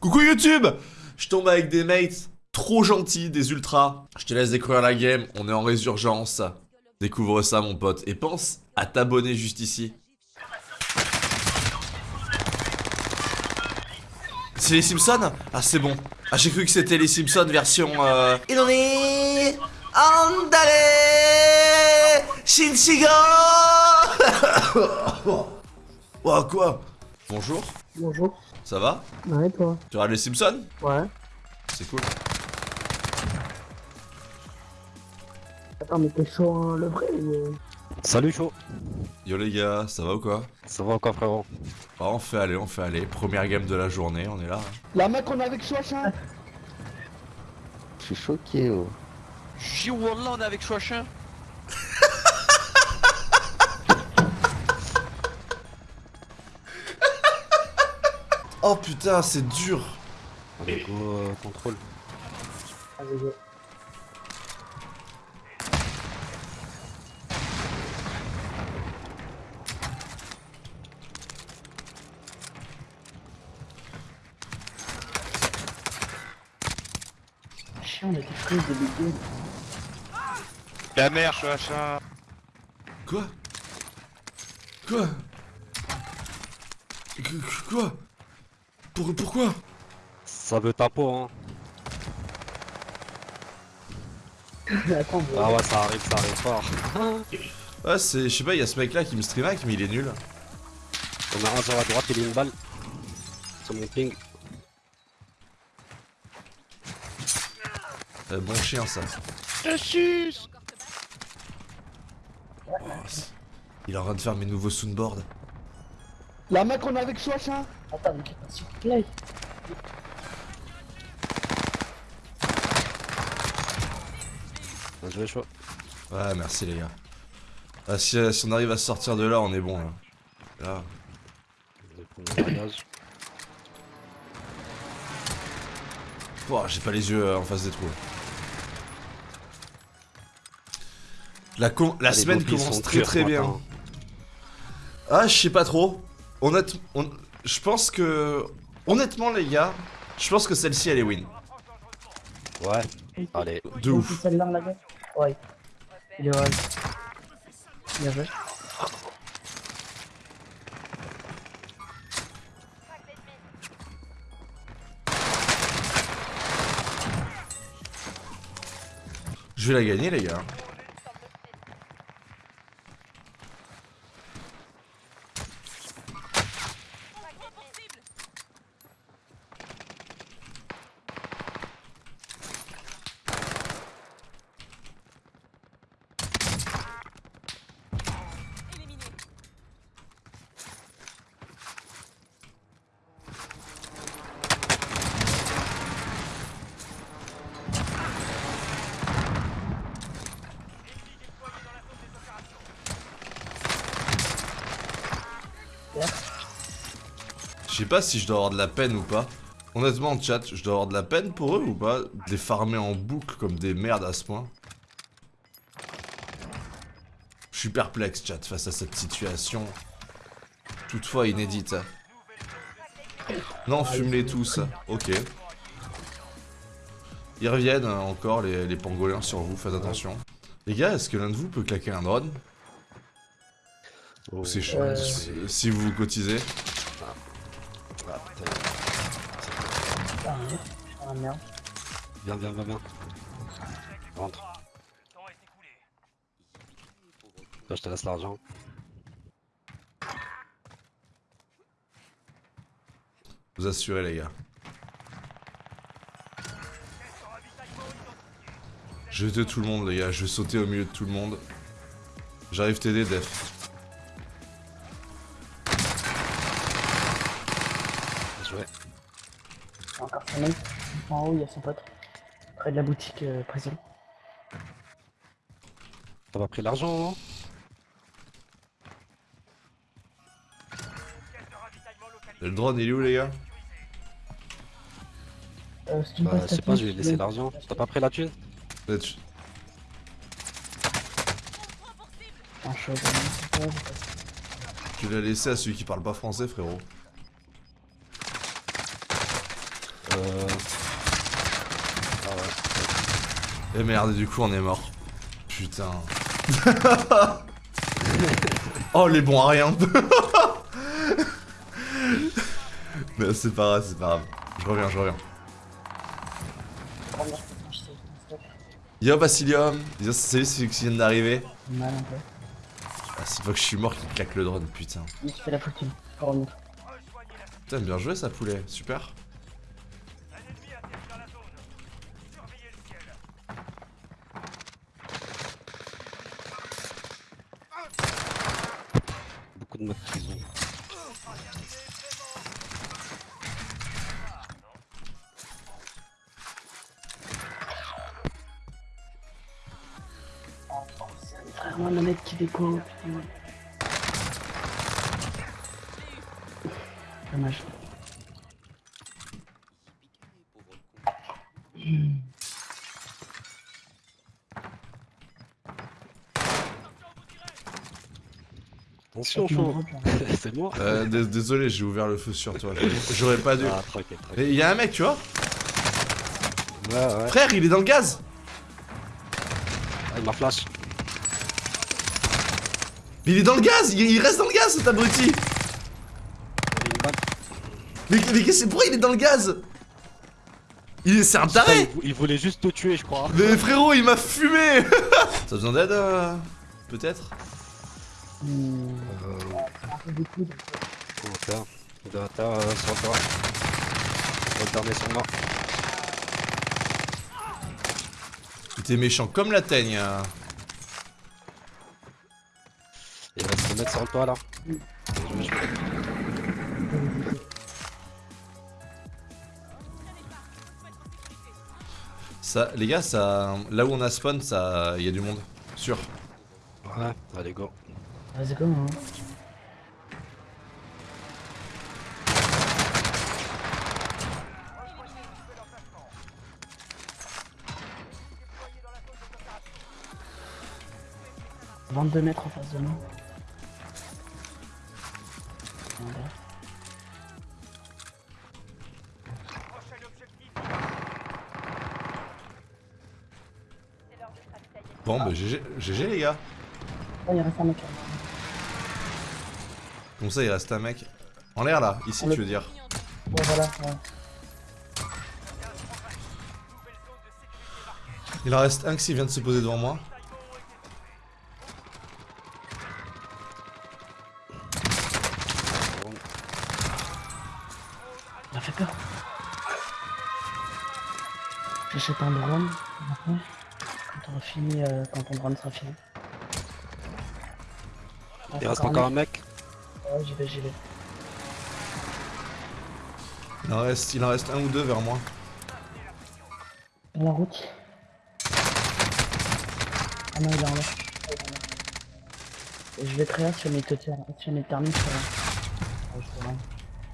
Coucou YouTube Je tombe avec des mates trop gentils, des ultras. Je te laisse découvrir la game, on est en résurgence. Découvre ça mon pote. Et pense à t'abonner juste ici. C'est les Simpsons? Ah c'est bon. Ah j'ai cru que c'était les Simpsons version... Euh... Il en est... Andale Shinchigo Oh quoi? Bonjour, Bonjour. Ça va Ouais, toi Tu regardes les Simpsons Ouais. C'est cool. Attends, mais t'es chaud, hein, le vrai ou... euh Salut chaud Yo les gars, ça va ou quoi Ça va encore frérot Bah, On fait aller, on fait aller. Première game de la journée, on est là. hein. La mec, on est avec Chouachin Je suis choqué, oh. J'ai Wallah, on est avec Chouachin. Oh putain, c'est dur Allez go euh, contrôle. Go. Chien, on était pris de début. La mère, Chouachin. Quoi? Quoi? Qu- Quoi? Pour, Pourquoi? Ça veut ta peau hein. Attends. Ah ouais ça arrive, ça arrive fort. Ouais, c'est... Je sais pas, il y a ce mec là qui me stream hack, mais il est nul. On a un sur la droite, il est une balle. Sur mon ping. Euh, bon chien ça. Je suce. Oh, il est en train de faire mes nouveaux soundboards. La mec, on est avec Chouachin Attends, mais s'il te plaît. Bien joué chaud. Ouais, merci les gars. Ah, si, euh, si on arrive à sortir de là, on est bon là. Là. Oh, j'ai pas les yeux euh, en face des trous. La, com- la Ah, semaine commence très très bien. matin. Ah, je sais pas trop. On- je pense que. Honnêtement, les gars, je pense que celle-ci elle est win. Ouais. Allez. De ouf. celle-là, la mec Ouais. Il est ouais. Bien joué. Je vais la gagner, les gars. Je sais pas si je dois avoir de la peine ou pas. Honnêtement, chat, je dois avoir de la peine pour eux ou pas De les farmer en boucle comme des merdes à ce point? Je suis perplexe, chat, face à cette situation. Toutefois inédite. Non, fume-les tous. Ok. Ils reviennent hein, encore, les, les pangolins sur vous, faites attention. Les gars, est-ce que l'un de vous peut claquer un drone? Oh. C'est chaud Euh, si- Si vous vous cotisez. Putain. Ah, merde. Merde. Viens, viens, viens, viens. Rentre. Je te laisse l'argent. Vous assurez, les gars. Je vais tuer tout le monde, les gars. Je vais sauter au milieu de tout le monde. J'arrive t'aider, Def. Joué. Encore son mec. En haut, il y a son pote. Près de la boutique euh, prison. T'as pas pris l'argent, hein Le drone, il est où, les gars? Euh, si Bah, sais pas, je thune, lui ai je laissé vais- l'argent. T'as pas pris la thune? C'est. Tu l'as laissé à celui qui parle pas français, frérot. Euh... Ah ouais. Et merde, du coup on est mort. Putain. oh les bons à rien. Mais c'est pas grave, c'est pas grave. Je reviens, je reviens. Yo Basilium, Yo, salut celui qui vient d'arriver. Mal un peu. Ah, c'est pas que je suis mort qu'il claque le drone, putain. Il se fait la. Putain, bien joué ça poulet, super. Frère, moi, manette qui déco. putain. Dommage. Hmm. Attention, là. C'est moi. Euh, dés- désolé, j'ai ouvert le feu sur toi. J'aurais pas dû. Ah, tranquille, tranquille. Mais il y a un mec, tu vois Ouais, ouais. Frère, il est dans le gaz Ah, il m'a flash. Mais il est dans le gaz Il, il reste dans le gaz, cet abruti. Mais, mais qu'est-ce- pourquoi il est dans le gaz? Il est, C'est un taré il, vou- il voulait juste te tuer, je crois. Mais frérot, il m'a fumé T'as besoin d'aide euh, Peut-être? Hmm. Euh, être euh, sur toi. Le dernier sur moi. Il était méchant comme la teigne. Mettre sur toi là. Je vais jouer. Ça, les gars, ça, là où on a spawn, ça, il y a du monde, sûr. Ouais, allez go. Vas-y, go, hein. « 22 mètres en face de nous. Bon, bah GG, GG les gars. Oh, il reste un mec. Comme ça, il reste un mec. En l'air là, ici, tu veux dire. Ouais, voilà, ouais. Il en reste un qui vient de se poser devant moi. J'achète un drone maintenant. Quand on aura fini, euh, quand ton drone sera fini. Ah, Il reste encore un mec. Ouais, j'y vais, j'y vais. Il en reste, il en reste un ou deux vers moi. Dans la route. Ah non, il est en l'air. Ah, je vais très bien si on est total, si on est terminé, ça va. Ouais, je te rends.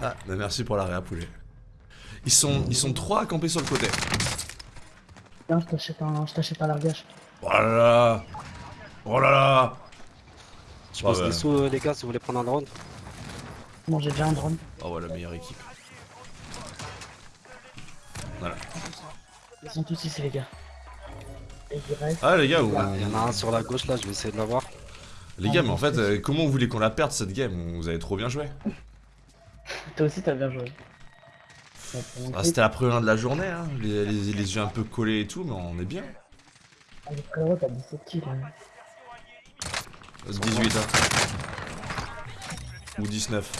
Ah, bah merci pour la réa poulet. Ils sont, ils sont trois à camper sur le côté. Tiens, je t'achète un, je t'achète un largage. Oh là là Oh là là Je Ouais, pense ouais. les sous, les gars, si vous voulez prendre un drone. Bon, j'ai déjà un drone. Oh ouais, la meilleure équipe. Voilà. Ils sont tous ici, les gars. Et il reste. Ah les gars, vous- Il y en a un sur la gauche là, je vais essayer de l'avoir. les gars, mais en fait, euh, comment vous voulez qu'on la perde cette game? Vous avez trop bien joué. Toi aussi, t'as bien joué. Ah. C'était la première de la journée, hein. les, les- les yeux un peu collés et tout, mais on est bien. Ah, le frérot, t'as 17 kills. hein. 18 hein. Ou 19.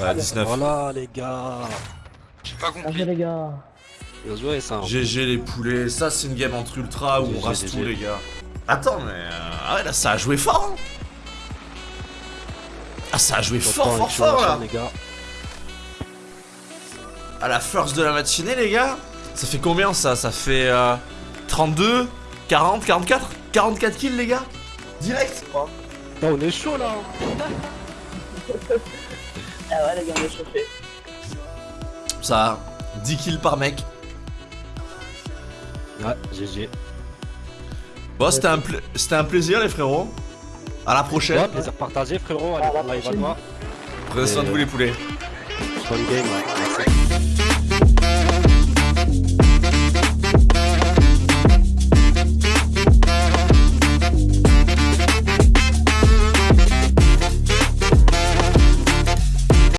Ouais, 19. Voilà les gars. J'ai pas compris. les gars. Bien joué ça. GG les poulets, ça c'est une game entre ultra où on rase tout les gars. Attends mais... euh, Ah ouais là ça a joué fort hein Ah ça a joué fort fort fort là les gars. À la first de la matinée les gars Ça fait combien ça? Ça fait... euh, 32 40 44 44 kills les gars Direct Oh, on est chaud là. Ah ouais, les gars, on est chauffés. Ça, 10 kills par mec. Ouais, GG. Bon c'était un, pla- c'était un plaisir les frérots. A la prochaine. Ouais, plaisir partagé, frérot. Allez, on va voir. Prenez soin de vous, les poulets. Bonne game, ouais. Merci.